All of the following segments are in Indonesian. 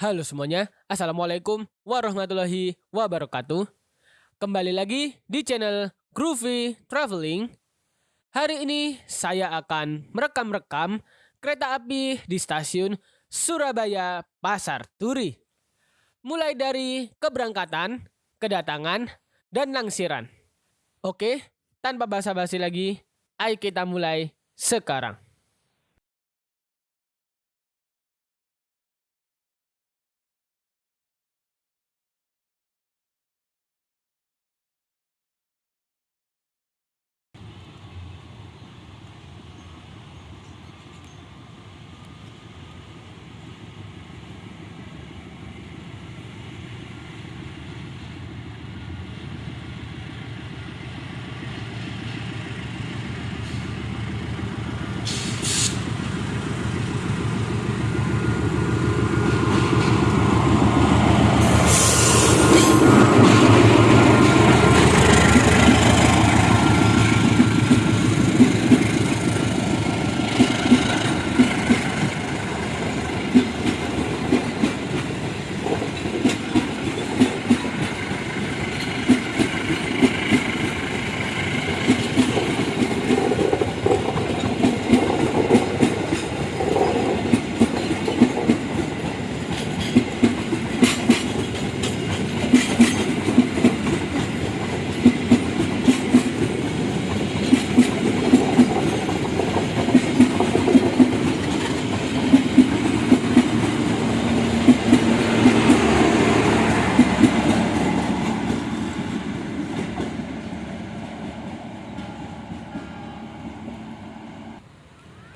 Halo semuanya, Assalamualaikum warahmatullahi wabarakatuh. Kembali lagi di channel Groovy Traveling. Hari ini saya akan merekam-rekam kereta api di stasiun Surabaya Pasar Turi. Mulai dari keberangkatan, kedatangan, dan langsiran. Oke, tanpa basa-basi lagi, ayo kita mulai sekarang.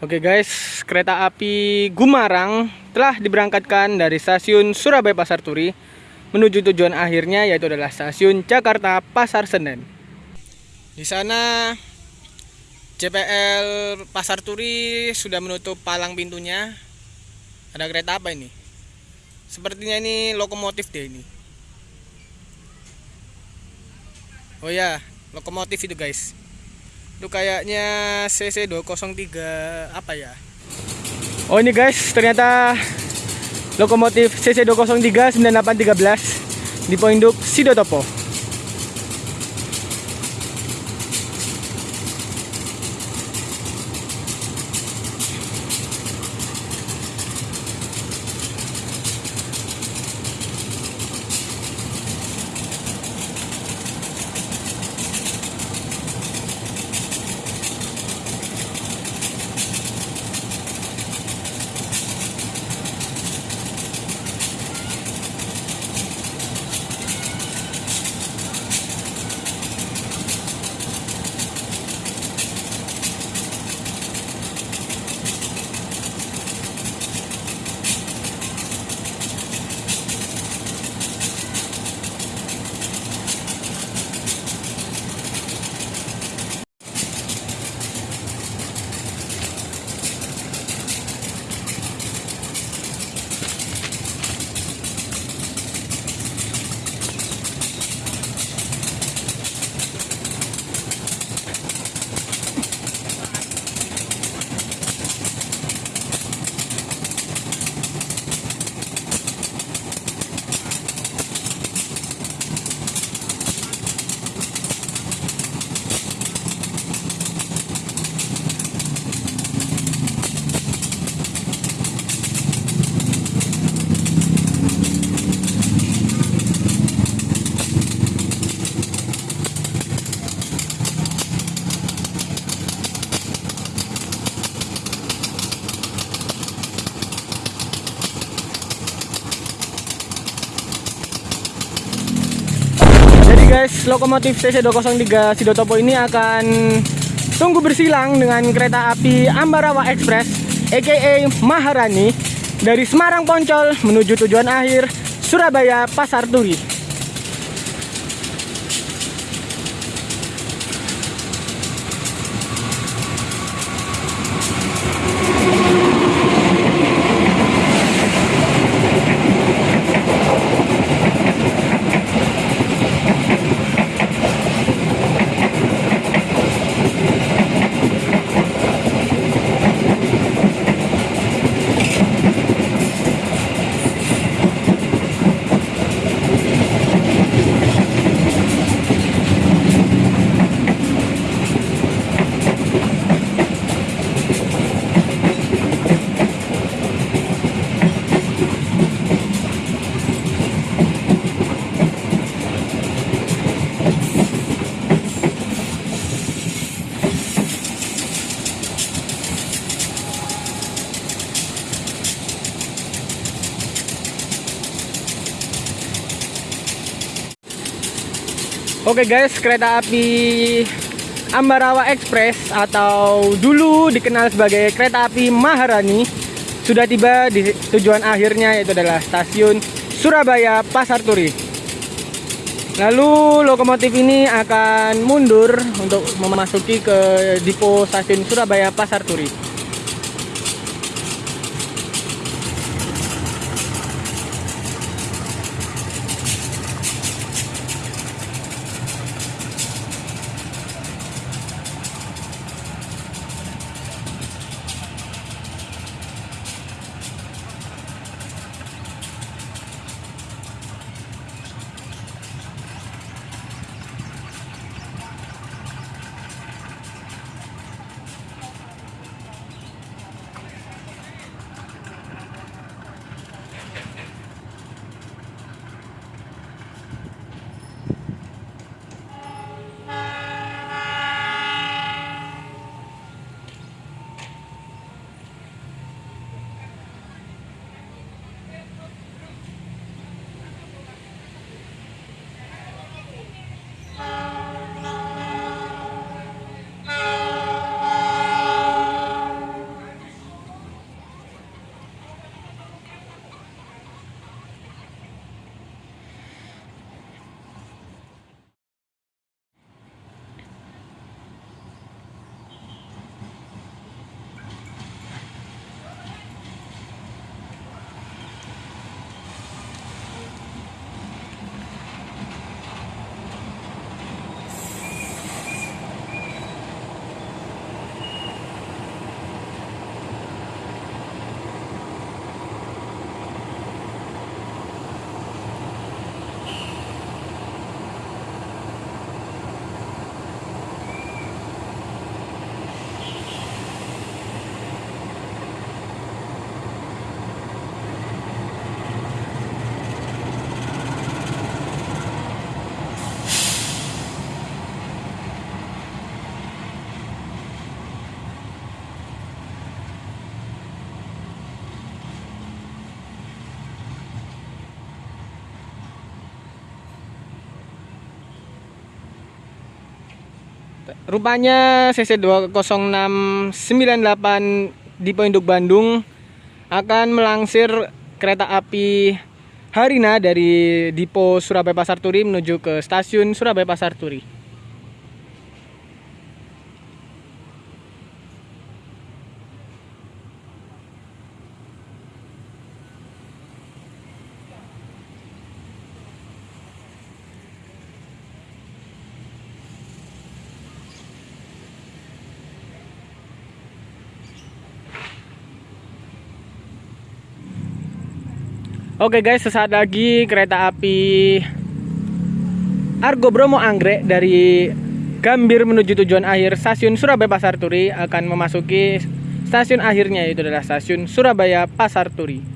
Oke guys, kereta api Gumarang telah diberangkatkan dari stasiun Surabaya Pasar Turi menuju tujuan akhirnya yaitu adalah stasiun Jakarta Pasar Senen. Di sana JPL Pasar Turi sudah menutup palang pintunya. Ada kereta apa ini? Sepertinya ini lokomotif deh ini. Oh ya, lokomotif itu guys itu kayaknya CC 203 apa ya? Oh ini guys ternyata lokomotif CC 203 9813 di Poinduk Sidotopo lokomotif CC203 Sidotopo ini akan tunggu bersilang dengan kereta api Ambarawa Express aka Maharani dari Semarang Poncol menuju tujuan akhir Surabaya Pasar Turi. Oke guys, kereta api Ambarawa Express atau dulu dikenal sebagai kereta api Maharani sudah tiba di tujuan akhirnya yaitu adalah stasiun Surabaya Pasar Turi. Lalu lokomotif ini akan mundur untuk memasuki ke depo stasiun Surabaya Pasar Turi. Rupanya CC 20698 di Induk Bandung akan melangsir kereta api Harina dari Dipo Surabaya Pasar Turi menuju ke stasiun Surabaya Pasar Turi. Oke guys, sesaat lagi kereta api Argo Bromo Anggrek dari Gambir menuju tujuan akhir stasiun Surabaya Pasar Turi akan memasuki stasiun akhirnya yaitu adalah stasiun Surabaya Pasar Turi.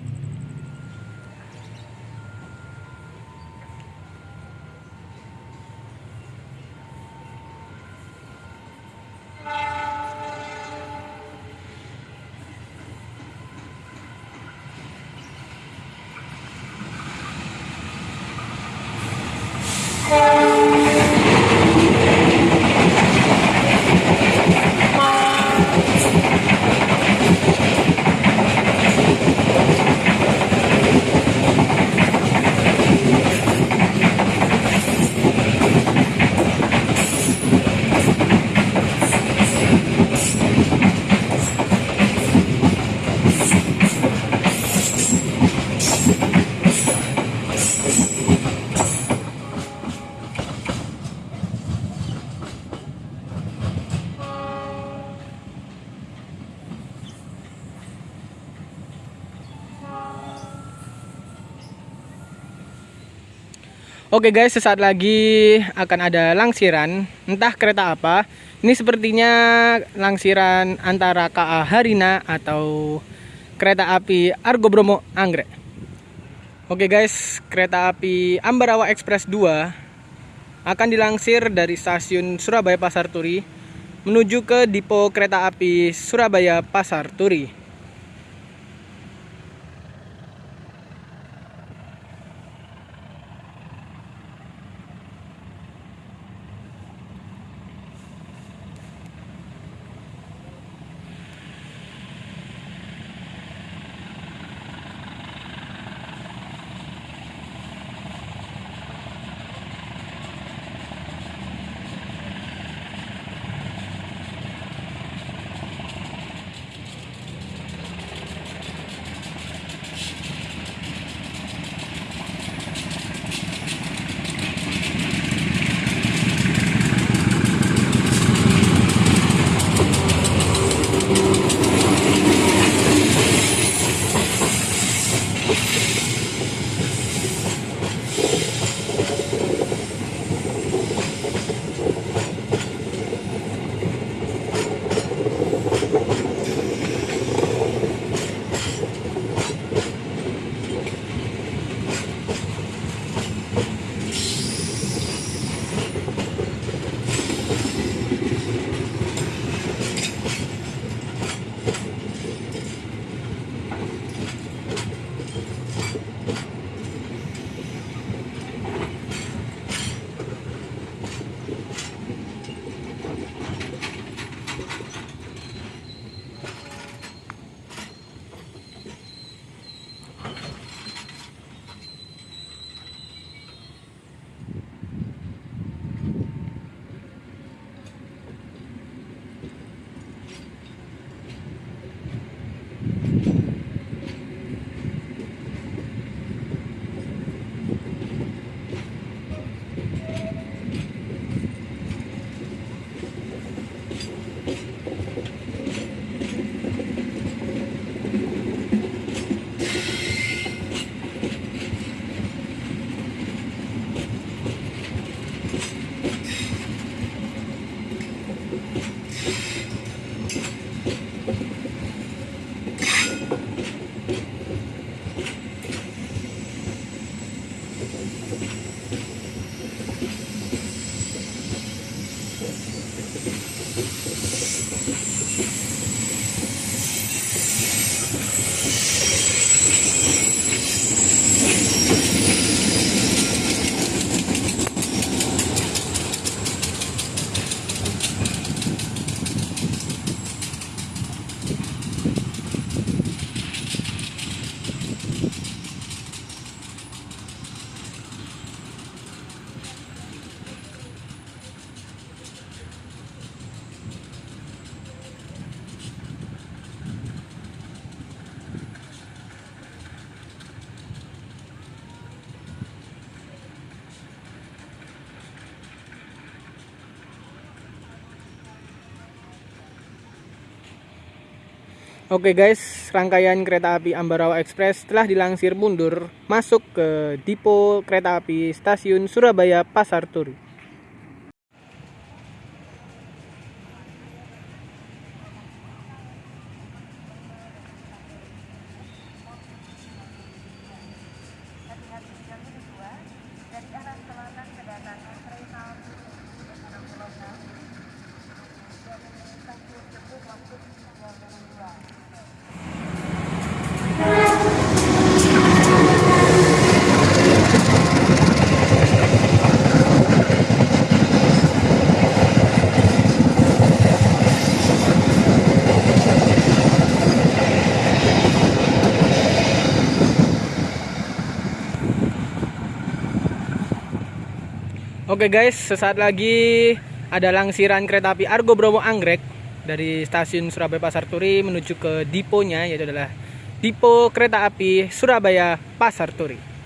Oke guys, sesaat lagi akan ada langsiran, entah kereta apa. Ini sepertinya langsiran antara KA Harina atau kereta api Argo Bromo Anggrek. Oke guys, kereta api Ambarawa Express 2 akan dilangsir dari stasiun Surabaya Pasar Turi menuju ke depo kereta api Surabaya Pasar Turi. Oke guys, rangkaian kereta api Ambarawa Express telah dilangsir mundur masuk ke Dipo Kereta Api Stasiun Surabaya Pasar Turi. Guys, sesaat lagi ada langsiran kereta api Argo Bromo Anggrek dari stasiun Surabaya Pasar Turi menuju ke diponya yaitu adalah Dipo Kereta Api Surabaya Pasar Turi.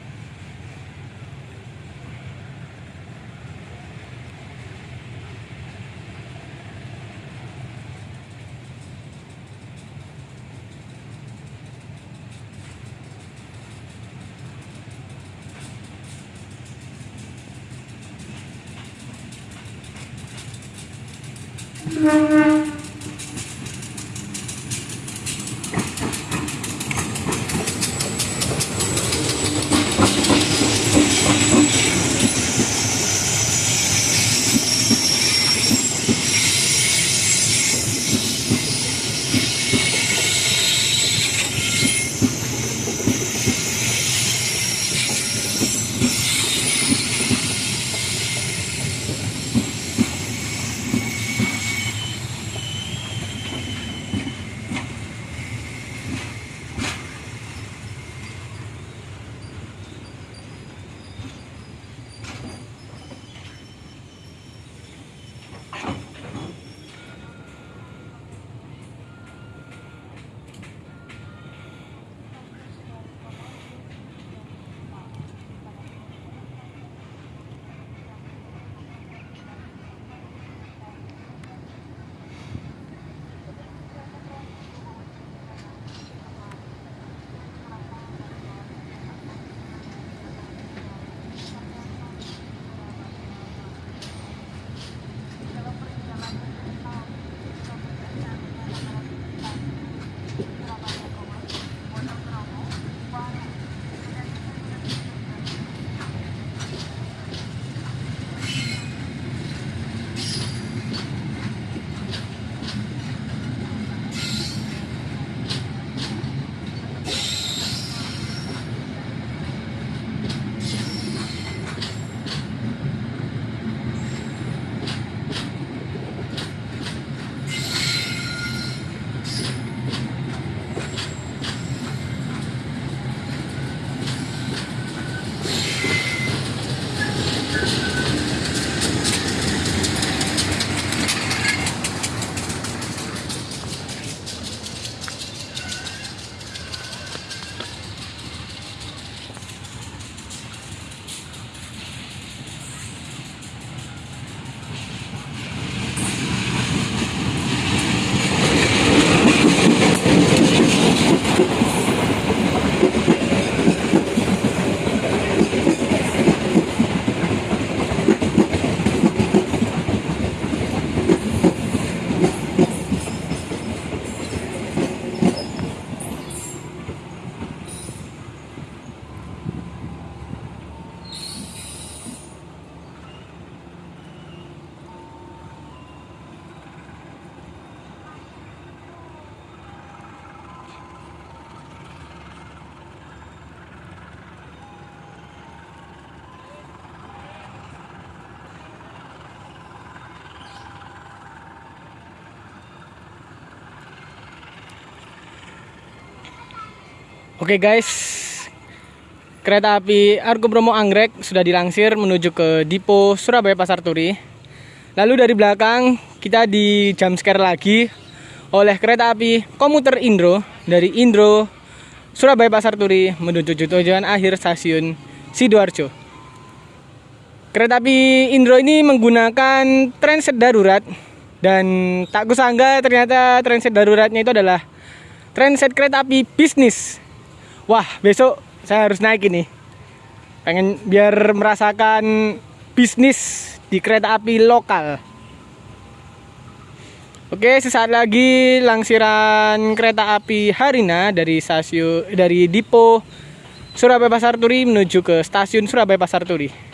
Oke guys, kereta api Argo Bromo Anggrek sudah dilangsir menuju ke Dipo Surabaya Pasar Turi. Lalu dari belakang kita di jam scare lagi oleh kereta api komuter Indro dari Indro Surabaya Pasar Turi menuju tujuan akhir stasiun Sidoarjo. Kereta api Indro ini menggunakan transit darurat dan tak kusangka ternyata transit daruratnya itu adalah transit kereta api bisnis. Wah, besok saya harus naik ini. Pengen biar merasakan bisnis di kereta api lokal. Oke, sesaat lagi langsiran kereta api Harina dari stasiun dari Dipo Surabaya Pasar Turi menuju ke stasiun Surabaya Pasar Turi.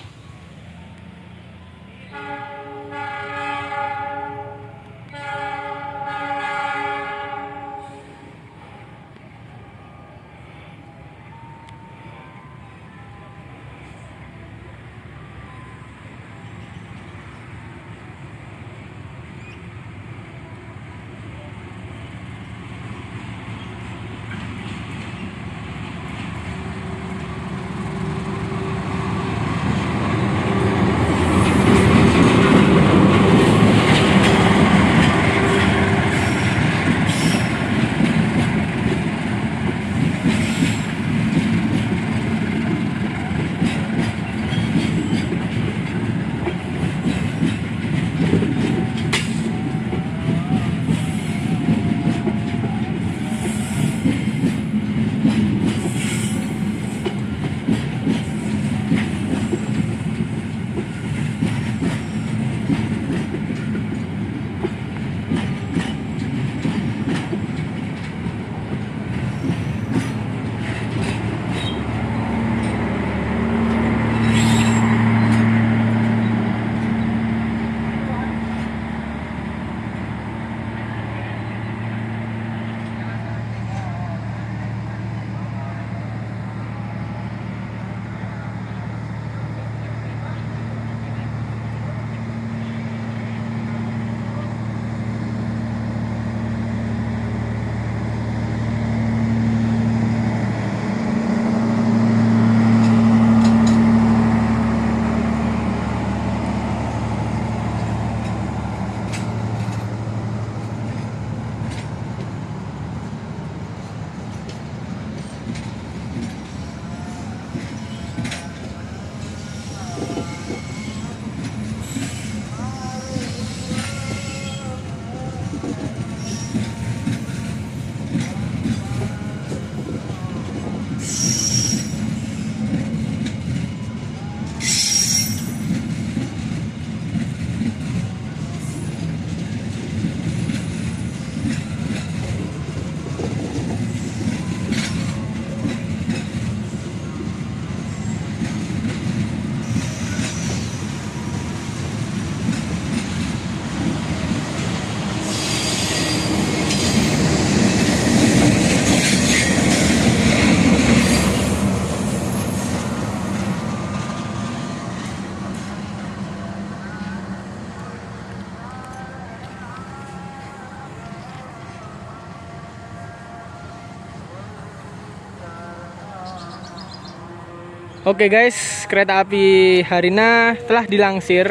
Oke guys, kereta api Harina telah dilangsir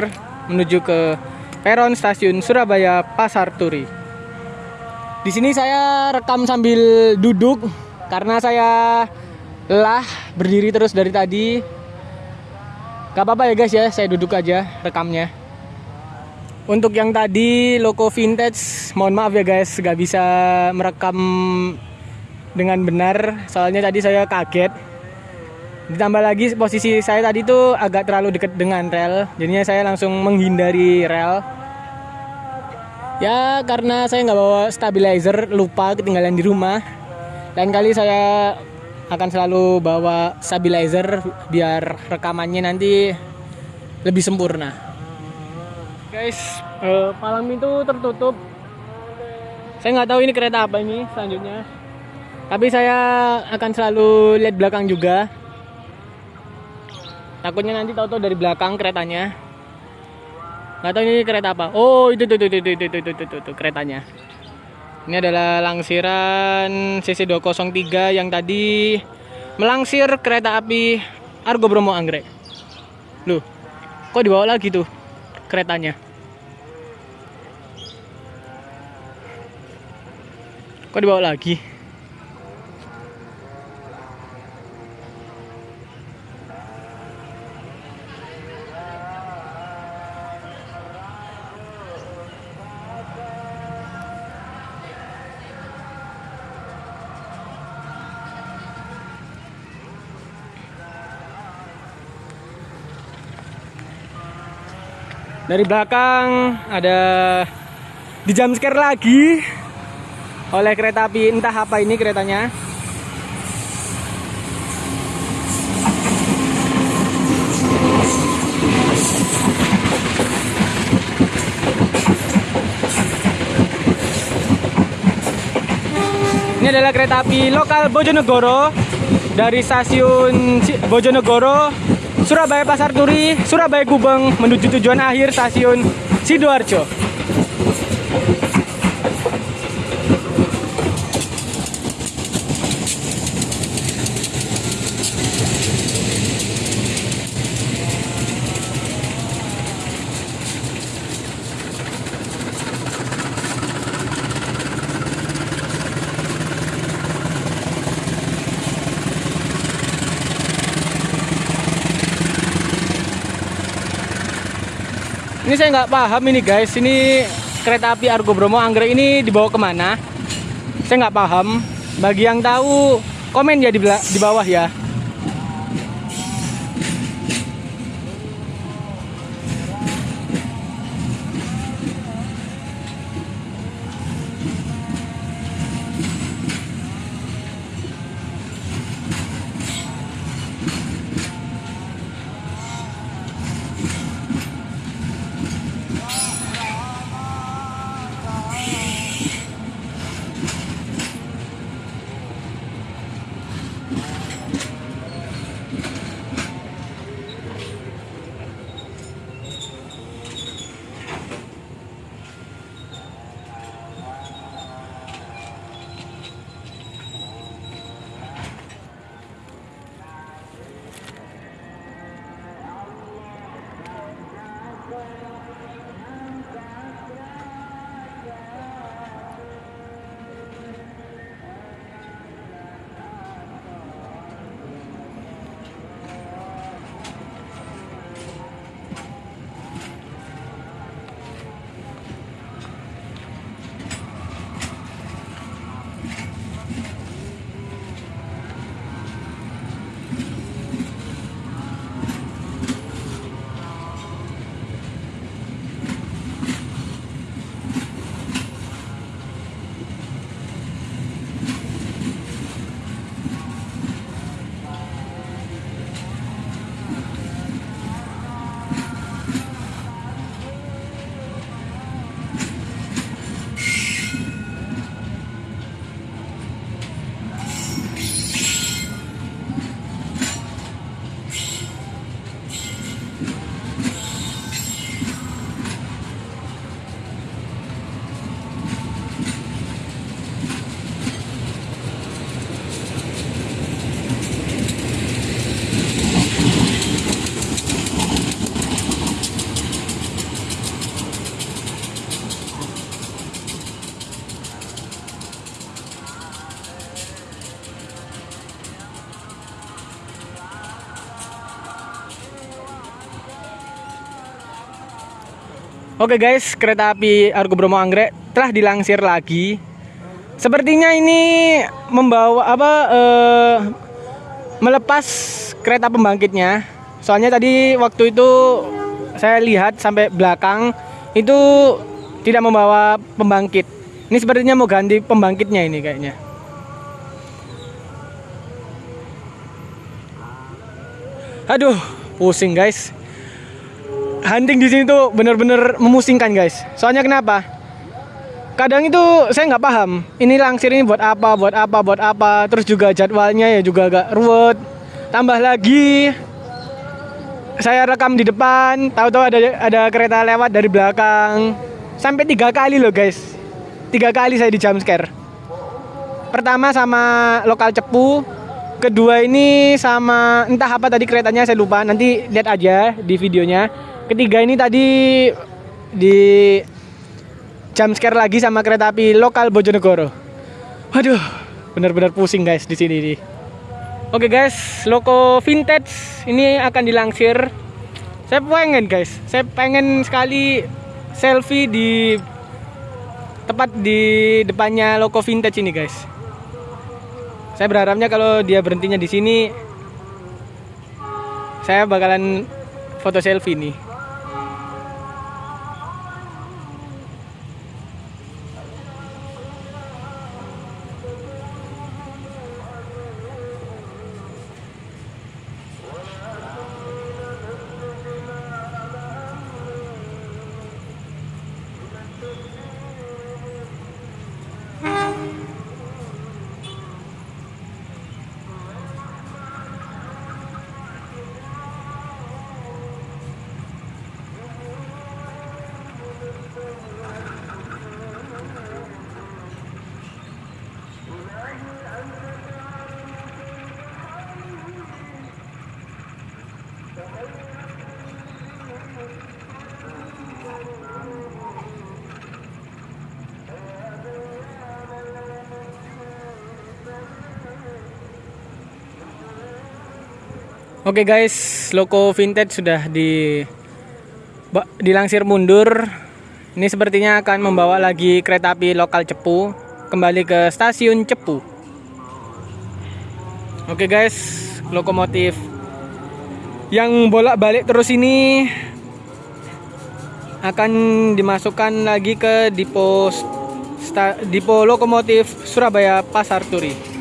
menuju ke peron stasiun Surabaya Pasar Turi. Di sini saya rekam sambil duduk karena saya lelah berdiri terus dari tadi. Gak apa-apa ya guys ya, saya duduk aja rekamnya. Untuk yang tadi loko vintage, mohon maaf ya guys, gak bisa merekam dengan benar. Soalnya tadi saya kaget Ditambah lagi posisi saya tadi tuh agak terlalu dekat dengan rel, jadinya saya langsung menghindari rel. Ya karena saya nggak bawa stabilizer, lupa ketinggalan di rumah. Lain kali saya akan selalu bawa stabilizer biar rekamannya nanti lebih sempurna. Guys, uh, malam itu tertutup. Saya nggak tahu ini kereta apa ini selanjutnya. Tapi saya akan selalu lihat belakang juga takutnya nanti tahu-tahu dari belakang keretanya. Nggak tahu ini kereta apa. Oh itu itu itu itu itu itu itu, itu, itu keretanya. Ini adalah langsiran CC 203 yang tadi melangsir kereta api Argo Bromo Anggrek. Loh kok dibawa lagi tuh keretanya? Kok dibawa lagi Dari belakang ada di jam scare lagi oleh kereta api entah apa ini keretanya. Ini adalah kereta api lokal Bojonegoro dari stasiun Bojonegoro, Surabaya Pasar Turi, Surabaya Gubeng menuju tujuan akhir stasiun Sidoarjo. Saya nggak paham ini guys. Ini kereta api Argo Bromo Anggrek ini dibawa ke mana? Saya nggak paham. Bagi yang tahu komen ya di, di bawah ya. Oke guys, kereta api Argo Bromo Anggrek telah dilangsir lagi. Sepertinya ini membawa apa uh, melepas kereta pembangkitnya. Soalnya tadi waktu itu saya lihat sampai belakang itu tidak membawa pembangkit. Ini sepertinya mau ganti pembangkitnya ini kayaknya. Aduh, pusing guys hunting di sini tuh bener-bener memusingkan guys. Soalnya kenapa? Kadang itu saya nggak paham. Ini langsir ini buat apa, buat apa, buat apa. Terus juga jadwalnya ya juga agak ruwet. Tambah lagi saya rekam di depan, tahu-tahu ada ada kereta lewat dari belakang. Sampai tiga kali loh guys. Tiga kali saya di jump scare. Pertama sama lokal cepu, kedua ini sama entah apa tadi keretanya saya lupa nanti lihat aja di videonya ketiga ini tadi di jam scare lagi sama kereta api lokal Bojonegoro. Waduh, benar-benar pusing guys di sini nih. Oke guys, loko vintage ini akan dilangsir. Saya pengen guys, saya pengen sekali selfie di tepat di depannya loko vintage ini guys. Saya berharapnya kalau dia berhentinya di sini, saya bakalan foto selfie nih. Oke guys, loko vintage sudah di dilangsir mundur. Ini sepertinya akan membawa lagi kereta api lokal Cepu kembali ke stasiun Cepu. Oke guys, lokomotif yang bolak-balik terus ini akan dimasukkan lagi ke dipo sta, dipo lokomotif Surabaya Pasar Turi.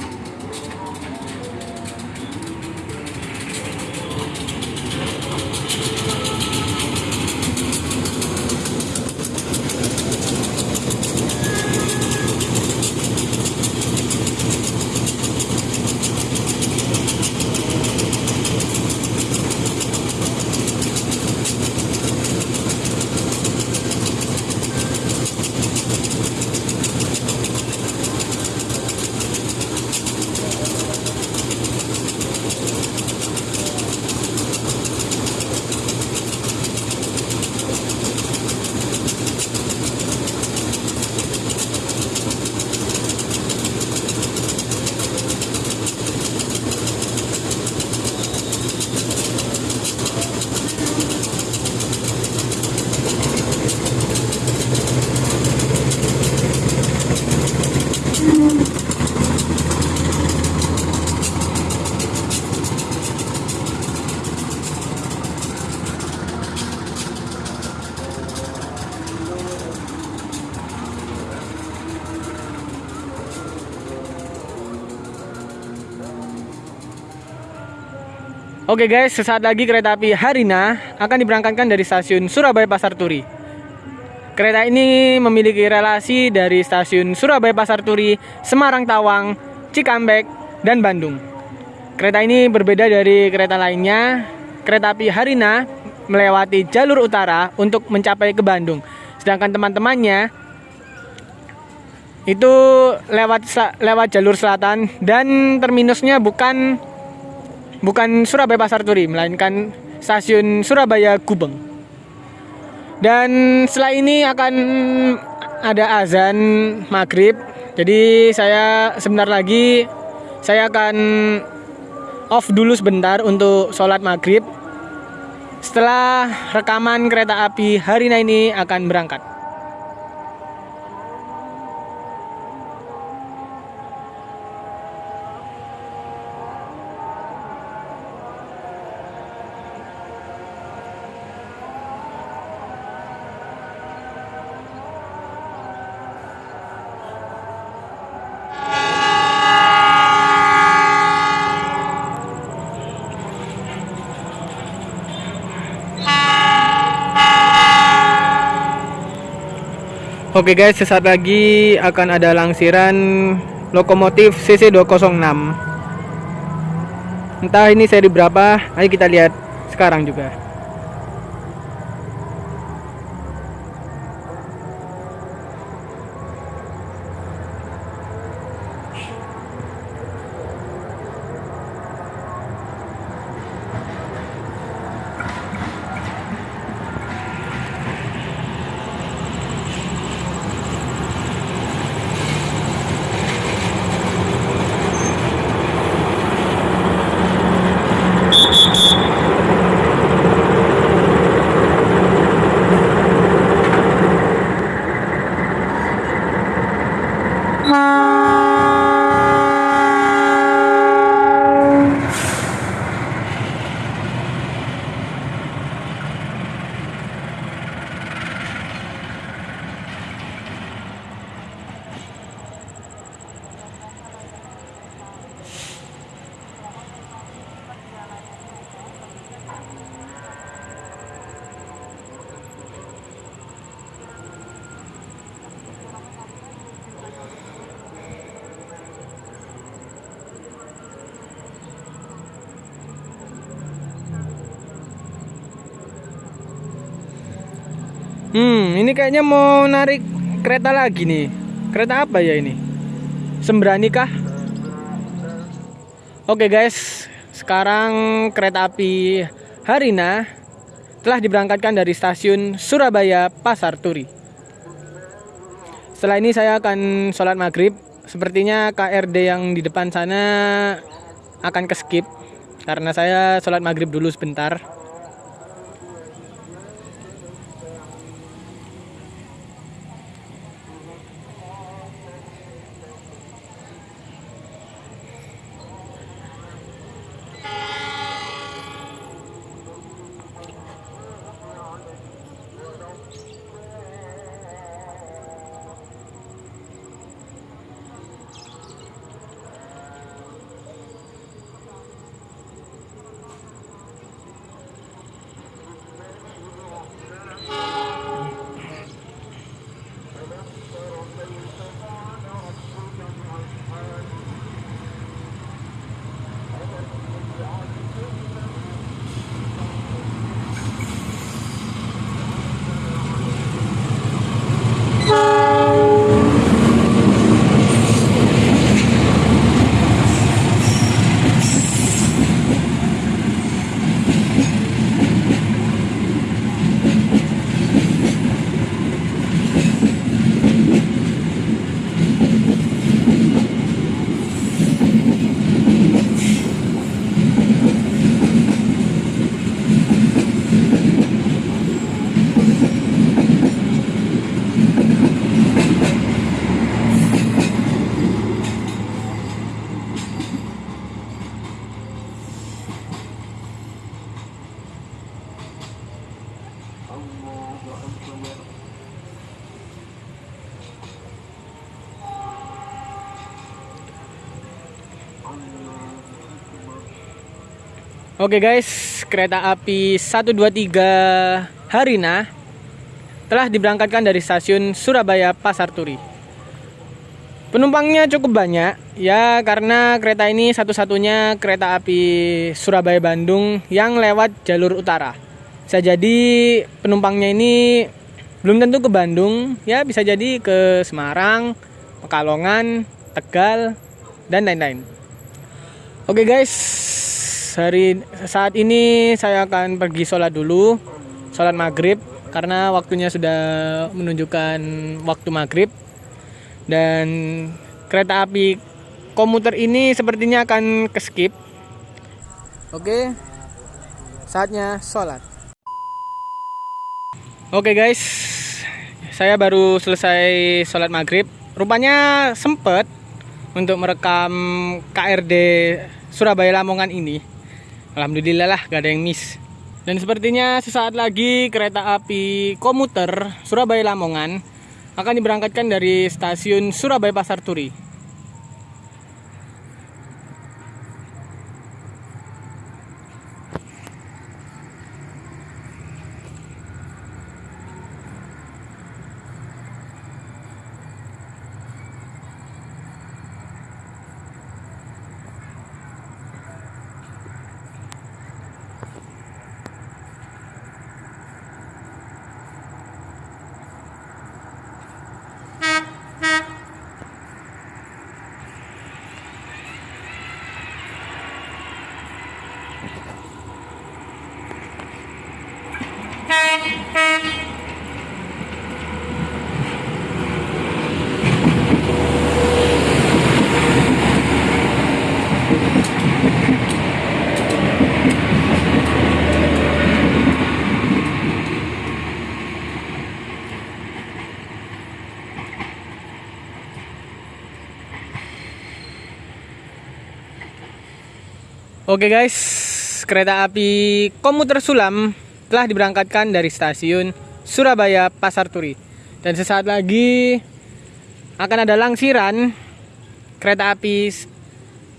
Oke guys, sesaat lagi kereta api Harina akan diberangkatkan dari stasiun Surabaya Pasar Turi. Kereta ini memiliki relasi dari stasiun Surabaya Pasar Turi, Semarang Tawang, Cikampek, dan Bandung. Kereta ini berbeda dari kereta lainnya. Kereta api Harina melewati jalur utara untuk mencapai ke Bandung. Sedangkan teman-temannya itu lewat lewat jalur selatan dan terminusnya bukan bukan Surabaya Pasar Turi melainkan stasiun Surabaya Gubeng. Dan setelah ini akan ada azan maghrib. Jadi saya sebentar lagi saya akan off dulu sebentar untuk sholat maghrib. Setelah rekaman kereta api Harina ini akan berangkat Oke guys, sesaat lagi akan ada langsiran lokomotif CC206. Entah ini seri berapa, ayo kita lihat sekarang juga. Hmm, ini kayaknya mau narik kereta lagi nih. Kereta apa ya ini? Sembrani kah? Oke guys, sekarang kereta api Harina telah diberangkatkan dari stasiun Surabaya Pasar Turi. Setelah ini saya akan sholat maghrib. Sepertinya KRD yang di depan sana akan ke skip karena saya sholat maghrib dulu sebentar. Oke guys, kereta api 123 Harina telah diberangkatkan dari stasiun Surabaya Pasar Turi. Penumpangnya cukup banyak ya karena kereta ini satu-satunya kereta api Surabaya Bandung yang lewat jalur utara. Bisa jadi penumpangnya ini belum tentu ke Bandung, ya bisa jadi ke Semarang, Pekalongan, Tegal, dan lain-lain. Oke guys, hari saat ini saya akan pergi sholat dulu sholat maghrib karena waktunya sudah menunjukkan waktu maghrib. Dan kereta api komuter ini sepertinya akan ke skip oke saatnya sholat. Oke guys. Saya baru selesai sholat maghrib. Rupanya sempet untuk merekam KRD Surabaya Lamongan ini Alhamdulillah lah gak ada yang miss. Dan sepertinya sesaat lagi kereta api komuter Surabaya Lamongan akan diberangkatkan dari stasiun Surabaya Pasar Turi Oke guys, kereta api komuter Sulam telah diberangkatkan dari stasiun Surabaya Pasar Turi. Dan sesaat lagi akan ada langsiran kereta api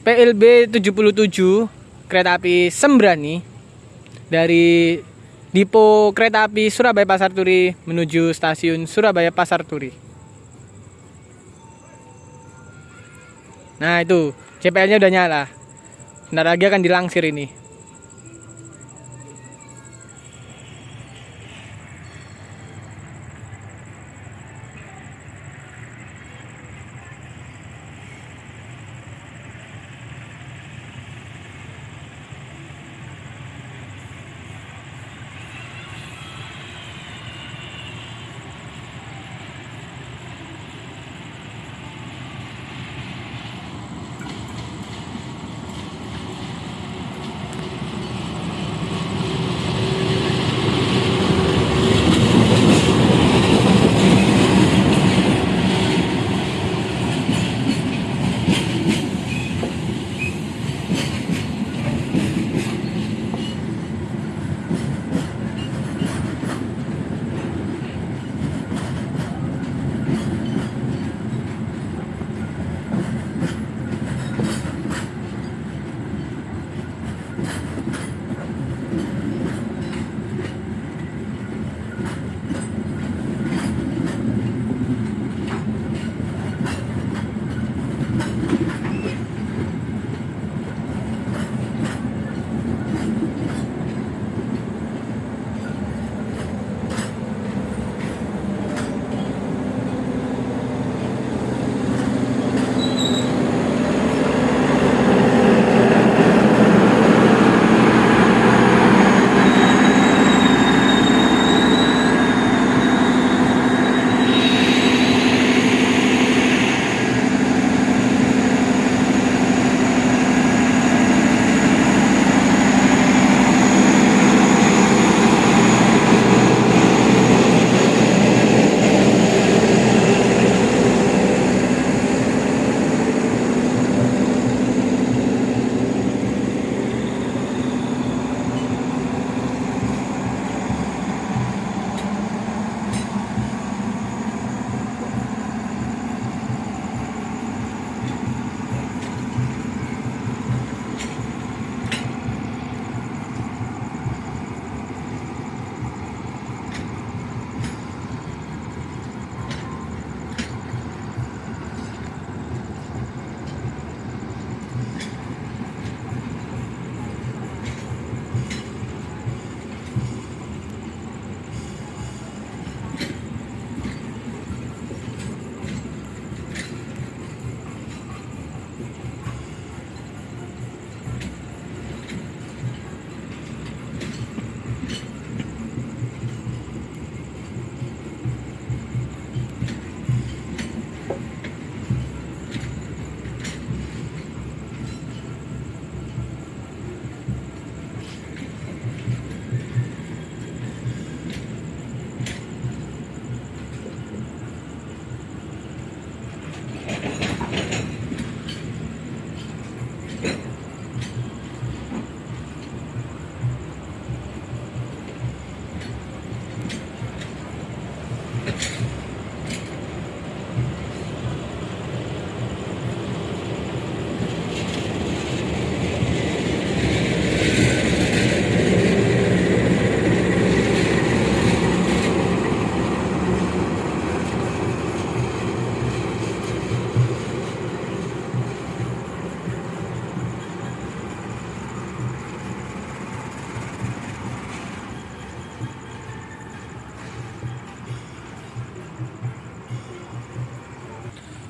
PLB 77 kereta api Sembrani dari Dipo Kereta Api Surabaya Pasar Turi menuju stasiun Surabaya Pasar Turi. Nah itu CPL-nya udah nyala. Bentar lagi akan dilangsir ini.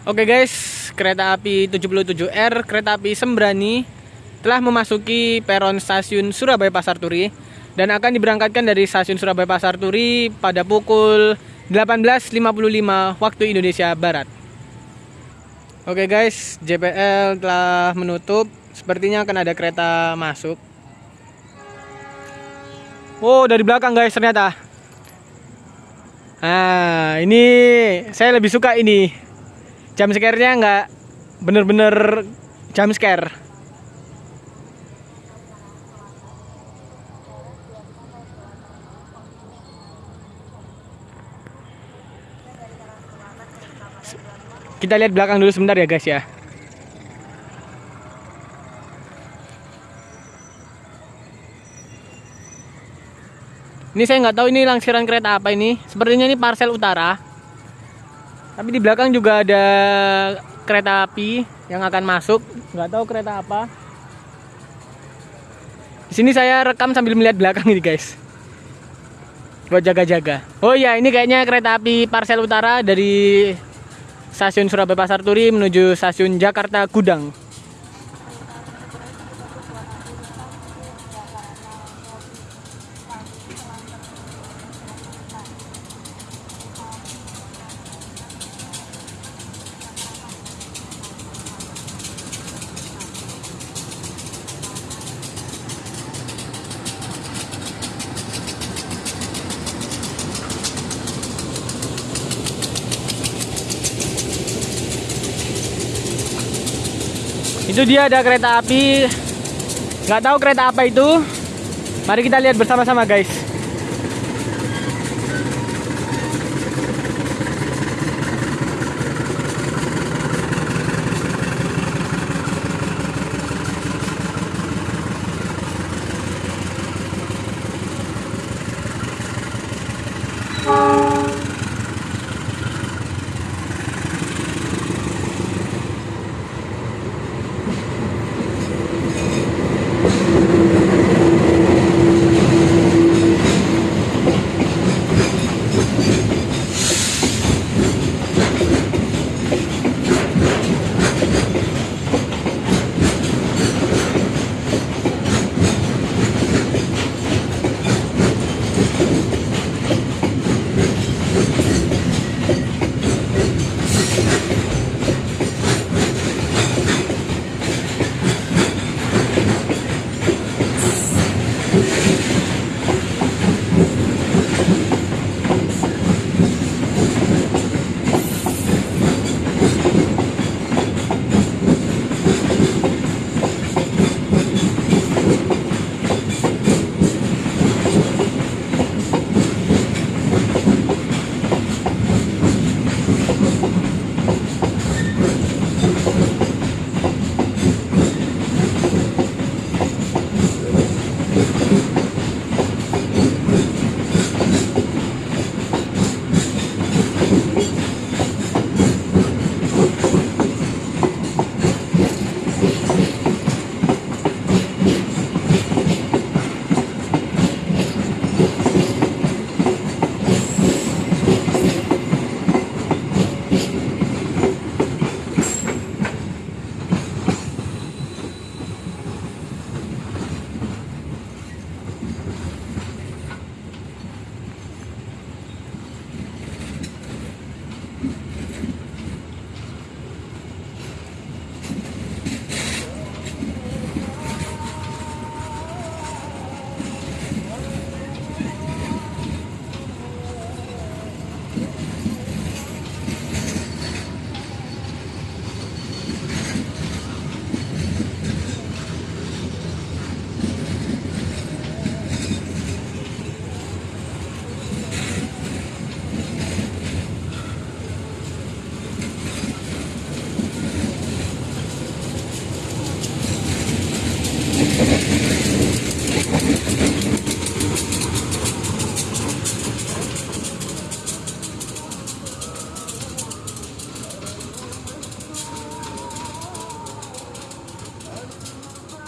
Oke guys, kereta api 77R, kereta api Sembrani telah memasuki peron stasiun Surabaya Pasar Turi dan akan diberangkatkan dari stasiun Surabaya Pasar Turi pada pukul 18.55 waktu Indonesia Barat. Oke guys, JPL telah menutup. Sepertinya akan ada kereta masuk. Oh, dari belakang guys ternyata. Nah, ini saya lebih suka ini jam scare-nya nggak bener-bener jam scare. Kita lihat belakang dulu sebentar ya guys ya. Ini saya nggak tahu ini langsiran kereta apa ini. Sepertinya ini parcel utara tapi di belakang juga ada kereta api yang akan masuk. Nggak tahu kereta apa. Di sini saya rekam sambil melihat belakang ini guys. Buat jaga-jaga. Oh iya, ini kayaknya kereta api Parsel Utara dari stasiun Surabaya Pasar Turi menuju stasiun Jakarta Gudang. Itu dia ada kereta api. Nggak tahu kereta apa itu. Mari kita lihat bersama-sama guys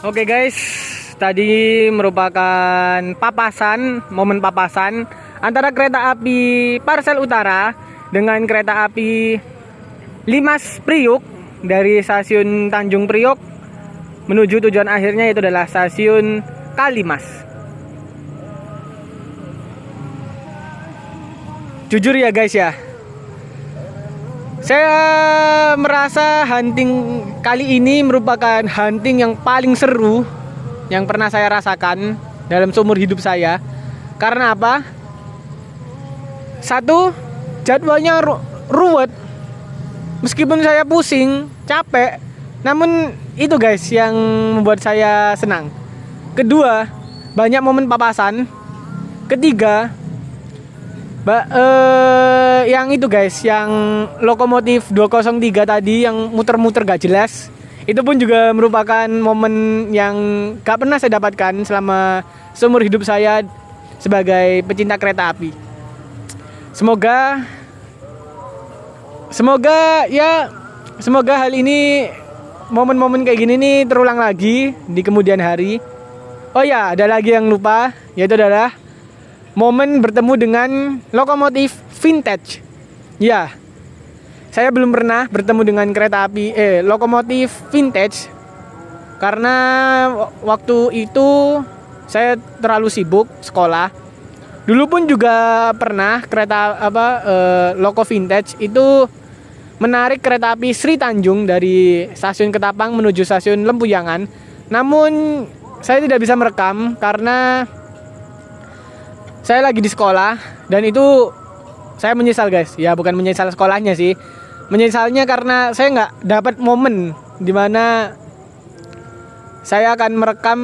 Oke guys, tadi merupakan papasan, momen papasan antara kereta api Parsel Utara dengan kereta api Limas Priuk dari stasiun Tanjung Priok menuju tujuan akhirnya itu adalah stasiun Kalimas. Jujur ya guys ya, saya merasa hunting kali ini merupakan hunting yang paling seru yang pernah saya rasakan dalam seumur hidup saya. Karena apa? Satu, jadwalnya ru ruwet. Meskipun saya pusing, capek, namun itu guys yang membuat saya senang. Kedua, banyak momen papasan. Ketiga, Ba uh, yang itu guys, yang lokomotif 203 tadi yang muter-muter gak jelas, itu pun juga merupakan momen yang gak pernah saya dapatkan selama seumur hidup saya sebagai pecinta kereta api. Semoga semoga ya semoga hal ini momen-momen kayak gini nih terulang lagi di kemudian hari. Oh ya, ada lagi yang lupa, yaitu adalah momen bertemu dengan lokomotif vintage. Ya, saya belum pernah bertemu dengan kereta api eh lokomotif vintage karena waktu itu saya terlalu sibuk sekolah. Dulu pun juga pernah kereta apa eh, loko vintage itu menarik kereta api Sri Tanjung dari stasiun Ketapang menuju stasiun Lempuyangan. Namun saya tidak bisa merekam karena saya lagi di sekolah dan itu saya menyesal guys. Ya bukan menyesal sekolahnya sih. Menyesalnya karena saya nggak dapat momen di mana saya akan merekam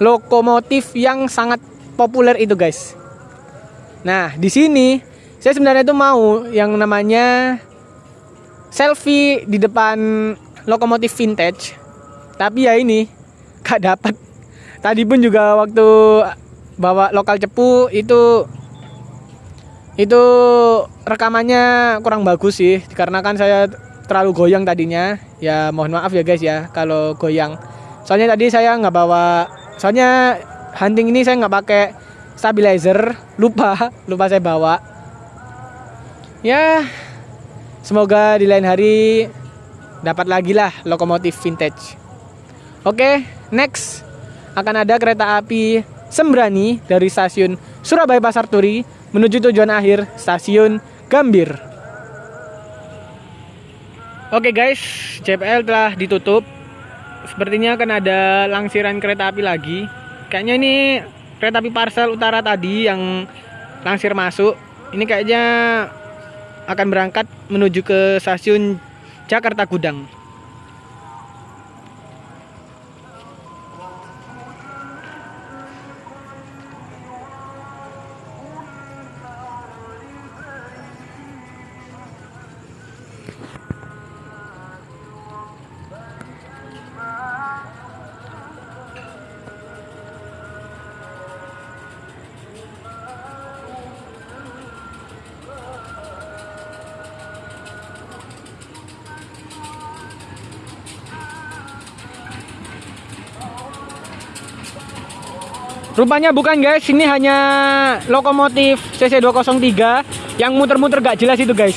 lokomotif yang sangat populer itu guys. Nah di sini saya sebenarnya itu mau yang namanya selfie di depan lokomotif vintage. Tapi ya ini gak dapat. Tadi pun juga waktu bawa lokal cepu itu itu rekamannya kurang bagus sih karena kan saya terlalu goyang tadinya. Ya mohon maaf ya guys ya kalau goyang. Soalnya tadi saya nggak bawa soalnya hunting ini saya nggak pakai stabilizer lupa lupa saya bawa. Ya semoga di lain hari dapat lagi lah lokomotif vintage. Oke next. Akan ada kereta api Sembrani dari stasiun Surabaya Pasar Turi menuju tujuan akhir stasiun Gambir. Oke guys, JPL telah ditutup. Sepertinya akan ada langsiran kereta api lagi. Kayaknya ini kereta api parcel utara tadi yang langsir masuk ini kayaknya akan berangkat menuju ke stasiun Jakarta Gudang Rupanya bukan guys, ini hanya lokomotif CC203 yang muter-muter gak jelas itu guys.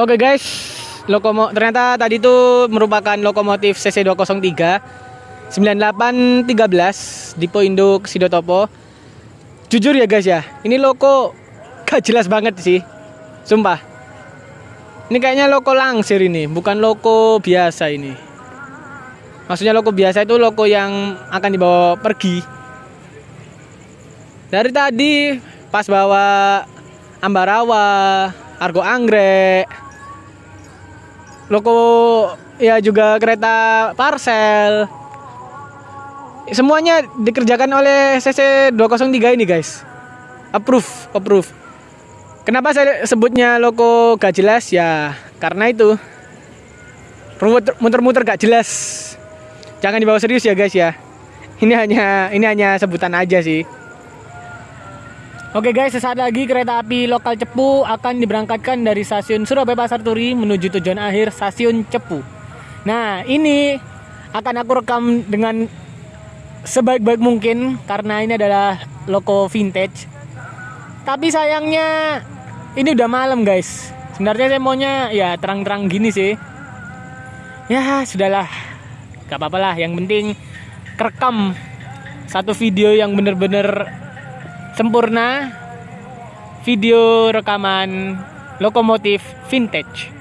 Oke guys, lokomo ternyata tadi itu merupakan lokomotif CC203 9813 di Induk Sidotopo. Jujur ya guys ya, ini loko gak jelas banget sih. Sumpah. Ini kayaknya loko langsir ini, bukan loko biasa ini. Maksudnya loko biasa itu loko yang akan dibawa pergi. Dari tadi pas bawa Ambarawa, Argo Anggrek, loko ya juga kereta parcel. Semuanya dikerjakan oleh CC 203 ini guys. Approve approve. Kenapa saya sebutnya loko gak jelas? Ya karena itu. Muter-muter gak jelas. Jangan dibawa serius ya guys ya. Ini hanya ini hanya sebutan aja sih Oke guys, sesaat lagi kereta api lokal Cepu akan diberangkatkan dari stasiun Surabaya Pasar Turi menuju tujuan akhir stasiun Cepu. Nah, ini akan aku rekam dengan sebaik-baik mungkin karena ini adalah loko vintage. Tapi sayangnya ini udah malam guys. Sebenarnya saya maunya ya terang-terang gini sih. Ya, sudahlah. Gak apa-apa lah, yang penting kerekam satu video yang bener-bener sempurna video rekaman lokomotif vintage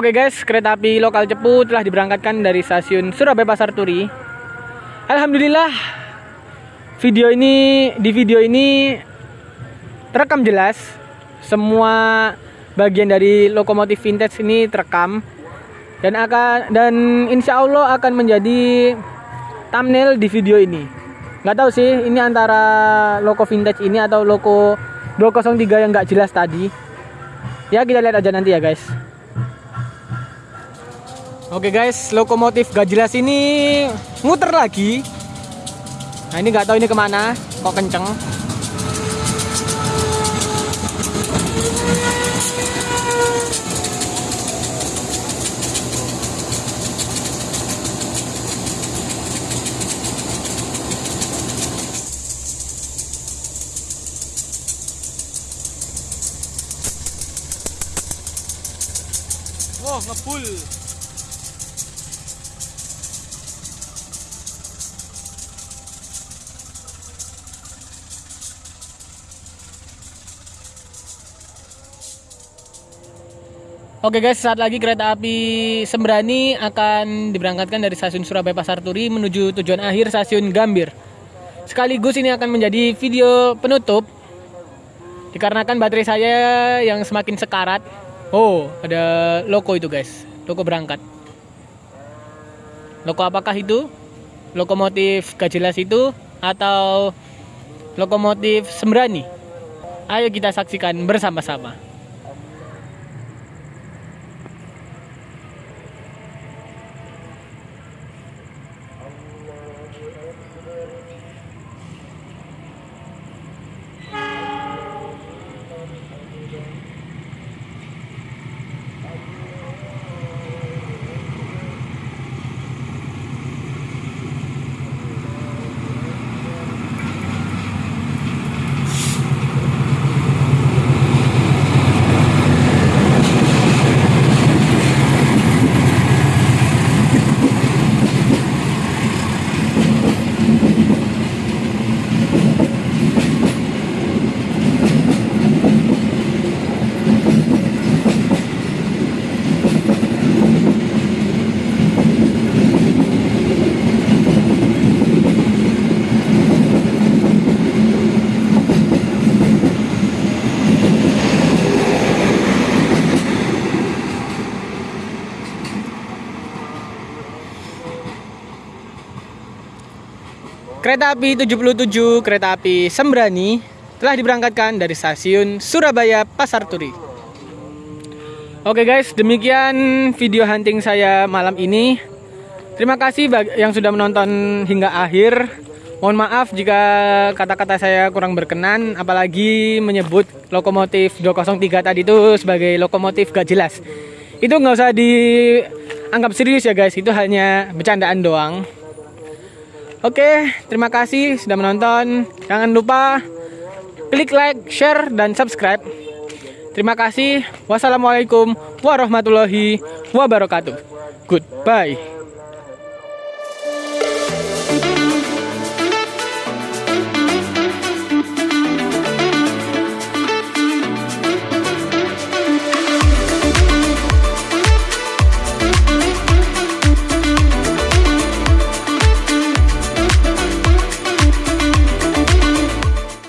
Oke guys, kereta api lokal Cepu telah diberangkatkan dari stasiun Surabaya Pasar Turi. Alhamdulillah, video ini di video ini terekam jelas. Semua bagian dari lokomotif vintage ini terekam dan akan dan insya Allah akan menjadi thumbnail di video ini. nggak tahu sih ini antara loko vintage ini atau loko 203 yang nggak jelas tadi ya kita lihat aja nanti ya guys oke guys lokomotif gak jelas ini muter lagi. Nah ini nggak tahu ini ke mana kok kenceng Wah, ngebul. Oke guys, saat lagi kereta api Sembrani akan diberangkatkan dari stasiun Surabaya Pasar Turi menuju tujuan akhir stasiun Gambir. Sekaligus ini akan menjadi video penutup dikarenakan baterai saya yang semakin sekarat. Oh, ada loko itu guys, loko berangkat. Loko apakah itu? Lokomotif gak jelas itu atau lokomotif Sembrani? Ayo kita saksikan bersama-sama. Kereta api 77 kereta api Sembrani telah diberangkatkan dari stasiun Surabaya Pasar Turi. Oke guys, demikian video hunting saya malam ini. Terima kasih yang sudah menonton hingga akhir. Mohon maaf jika kata-kata saya kurang berkenan, apalagi menyebut lokomotif 203 tadi itu sebagai lokomotif gak jelas. Itu nggak usah dianggap serius ya guys, itu hanya bercandaan doang. Oke, terima kasih sudah menonton. Jangan lupa klik like, share, dan subscribe. Terima kasih. Wassalamualaikum warahmatullahi wabarakatuh. Goodbye.